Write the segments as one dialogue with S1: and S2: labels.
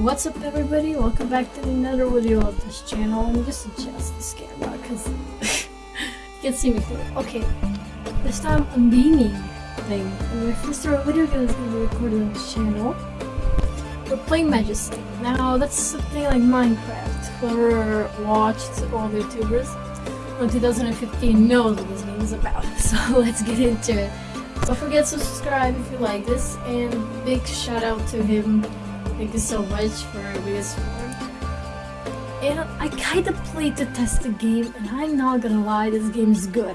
S1: What's up everybody? Welcome back to another video of this channel. I'm just adjust this camera because you can see me through. Okay, this time I'm gaming thing. And my first ever video game is going to be recorded on this channel. We're playing Majesty. Now that's something like Minecraft. Whoever watched all the YouTubers from 2015 knows what this game is about. So let's get into it. Don't forget to subscribe if you like this and big shout out to him Thank you so much for this support. And I kinda played to test the game, and I'm not gonna lie, this game is good.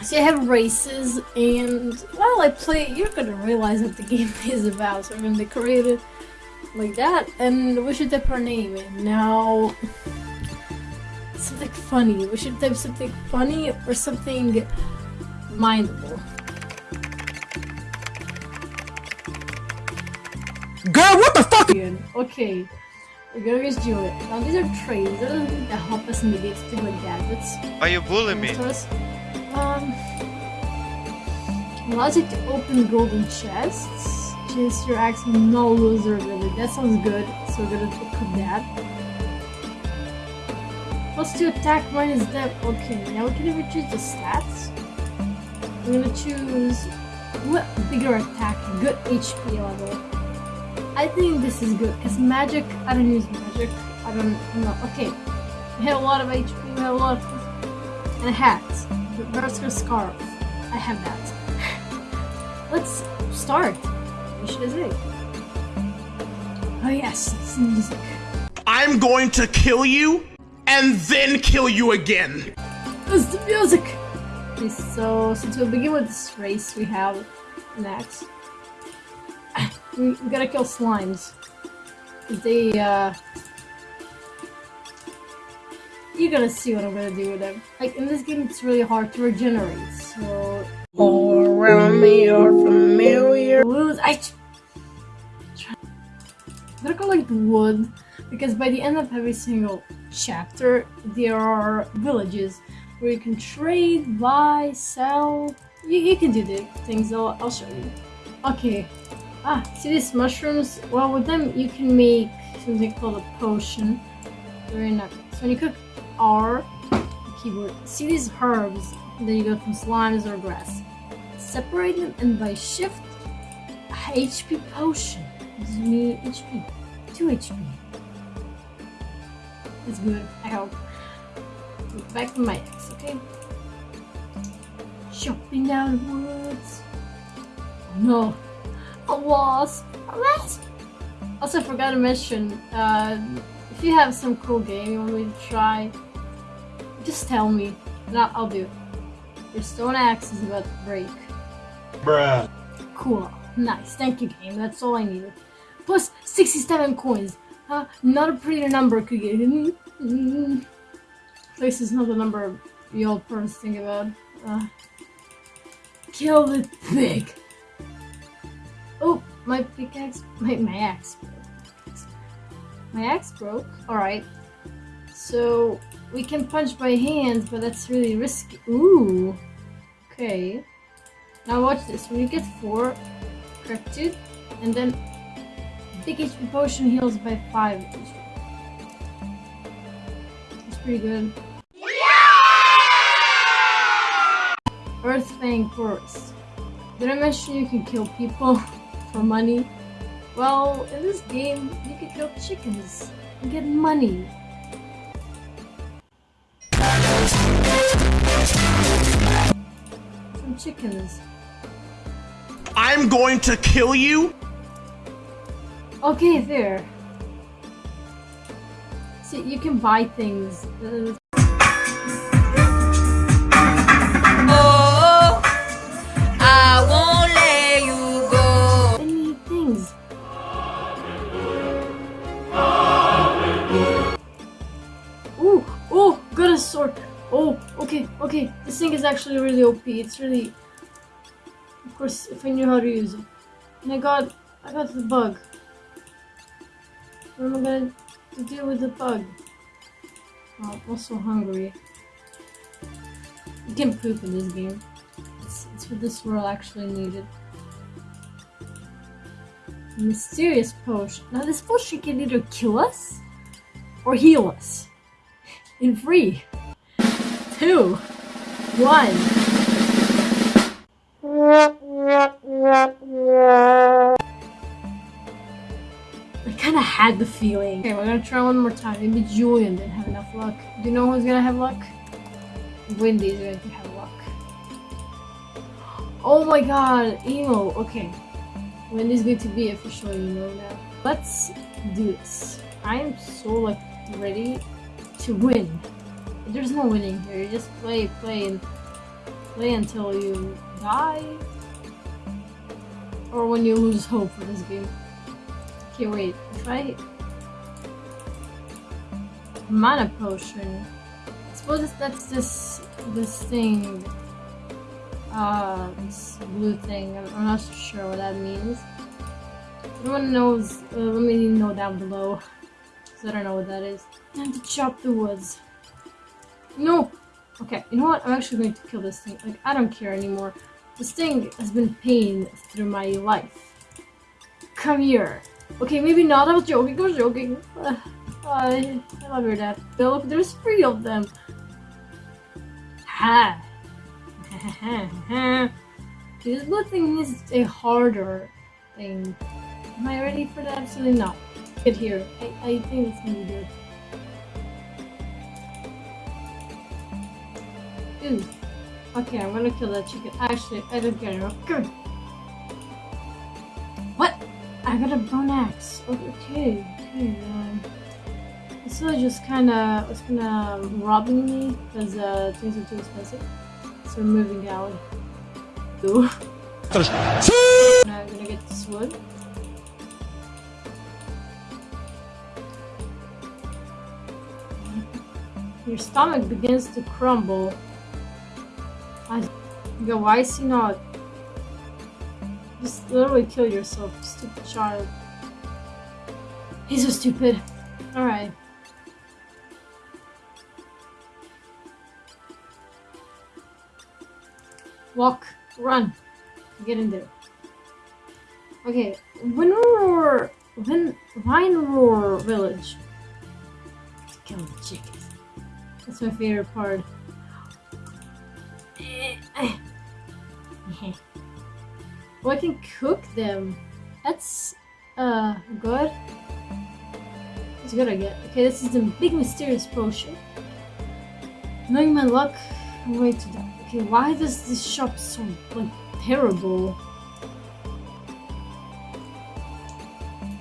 S1: So you have races, and while I play, you're gonna realize what the game is about. So we're gonna decorate it like that, and we should type our name. Now, something funny. We should type something funny or something mindable.
S2: Girl, what the fuck?
S1: Okay, we're gonna just do it. Now these are trays. These are the things that help us navigate to like gadgets.
S3: Are you bullying me?
S1: Um, allows you to open golden chests. Chase your axe no loser really. That sounds good. So we're gonna put that. Plus to attack minus depth. Okay, now we can even choose the stats. We're gonna choose what bigger attack, good HP level. I think this is good because magic, I don't use magic. I don't know. Okay, we have a lot of HP, we have a lot of. And a hat. The Berserker Scarf. I have that. Let's start. What should I say? Oh, yes, it's music.
S2: I'm going to kill you and then kill you again.
S1: It's the music! Okay, so since we'll begin with this race, we have next. We, we gotta kill slimes. They, uh... You're gonna see what I'm gonna do with them. Like, in this game, it's really hard to regenerate, so...
S2: All around me are familiar.
S1: Lose- I... I'm gonna collect wood, because by the end of every single chapter, there are villages where you can trade, buy, sell... You, you can do the things, I'll, I'll show you. Okay, Ah, see these mushrooms? Well, with them you can make something called a potion. Very nice. So when you click R, keyboard, see these herbs, then you go from slimes or grass. Separate them and by shift, HP potion. Gives me HP. 2 HP. It's good, I hope. Back to my X, okay? Chopping down woods. Oh, no, a wasp. A wasp. Also, forgot to mention, uh, if you have some cool game you want me to try, just tell me, and I'll, I'll do it. Your stone axe is about to break.
S2: Bruh.
S1: Cool. Nice. Thank you, game. That's all I needed. Plus 67 coins. Huh? Not a pretty number could get. Mm -hmm. This is not the number you all first think about. Uh, kill the pig. My pickaxe, my, my axe broke. My axe broke, alright. So, we can punch by hand, but that's really risky. Ooh, okay. Now watch this, when you get 4, correct it, and then big HP potion heals by 5 HP. It's pretty good. Earth Fang Forest. Did I mention you can kill people? for money? Well, in this game, you can kill chickens and get money. Some chickens.
S2: I'm going to kill you?
S1: Okay, there. See, you can buy things. Actually really OP. It's really... Of course, if I knew how to use it. And I got... I got the bug. What am I gonna to deal with the bug? Oh, I'm also hungry. You can poop in this game. It's, it's what this world actually needed. Mysterious potion. Now this potion can either kill us or heal us. In three, two, one. I kinda had the feeling. Okay, we're gonna try one more time. Maybe Julian didn't have enough luck. Do you know who's gonna have luck? Wendy's going to have luck. Oh my god, emo. Okay. Wendy's going to be officially emo now. Let's do this. I am so like ready to win. There's no winning here. You just play, play, and play until you die. Or when you lose hope for this game. Okay, wait. If I... Mana potion. I suppose that's this this thing. Uh, this blue thing. I'm, not sure what that means. Anyone knows, uh, let me know down below. Because I don't know what that is. And to chop the woods. No! Okay, you know what? I'm actually going to kill this thing. Like, I don't care anymore. This thing has been pain through my life. Come here. Okay, maybe not. I was joking. I was joking. I, I love your dad. Look, there's three of them. Ha! this blue thing is a harder thing. Am I ready for that? Absolutely not. Get here. I, I think it's gonna be good. Okay, I'm gonna kill that chicken. Actually, I don't care. Good. What? I got a bone axe. Okay, okay. Um, just kind of it's kind of robbing me because uh, things are too expensive. So we're moving out. Ooh. now I'm gonna get this wood. Your stomach begins to crumble. Go, why is he not? Just literally kill yourself, stupid child. He's so stupid. Alright. Walk, run, get in there. Okay, Winroar, Win, Wineroar Village. Kill the chickens. That's my favorite part. Well, I can cook them. That's uh good. It's good I get. Okay, this is the big mysterious potion. Knowing my luck, I'm going to die. Okay, why does this shop so like terrible?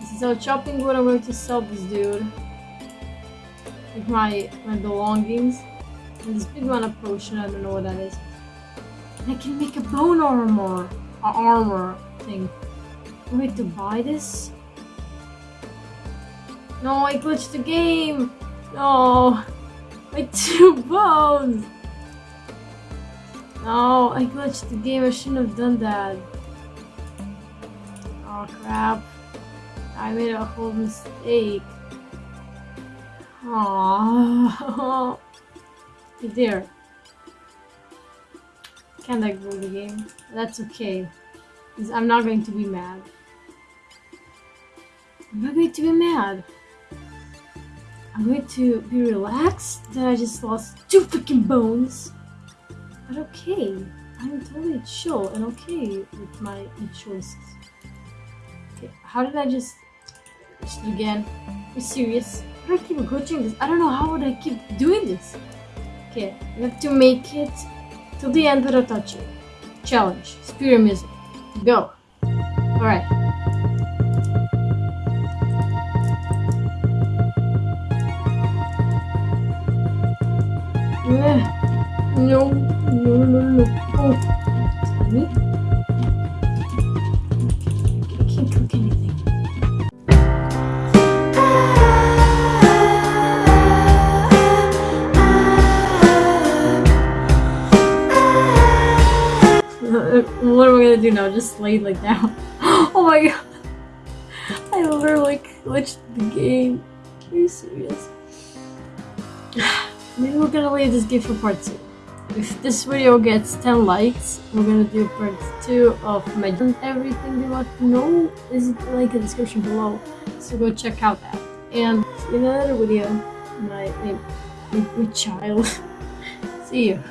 S1: This is our chopping wood. I'm going to sell this dude with my my belongings. And this big mana potion. I don't know what that is. And I can make a bone armor, a armor thing. Going to buy this. No, I glitched the game. No, my two bones. No, I glitched the game. I shouldn't have done that. Oh crap. I made a whole mistake. Aww. there. Can't I the game? That's okay. I'm not going to be mad. I'm not going to be mad. I'm going to be relaxed that I just lost two freaking bones. But okay, I'm totally chill and okay with my choices. Okay, how did I just... just again? Are serious? How do I keep glitching this? I don't know how would I keep doing this. Okay, I have to make it till the end without touching. Challenge. Spear music. Go. Alright. Eh. No, no, no, no. Oh, do now? Just lay like down? oh my god! I literally glitched the game. Are you serious? Maybe we're gonna leave this game for part two. if this video gets 10 likes, we're gonna do part 2 of my everything you want to know is link in the description below. So go check out that. And in another video. My, my, my child. see you.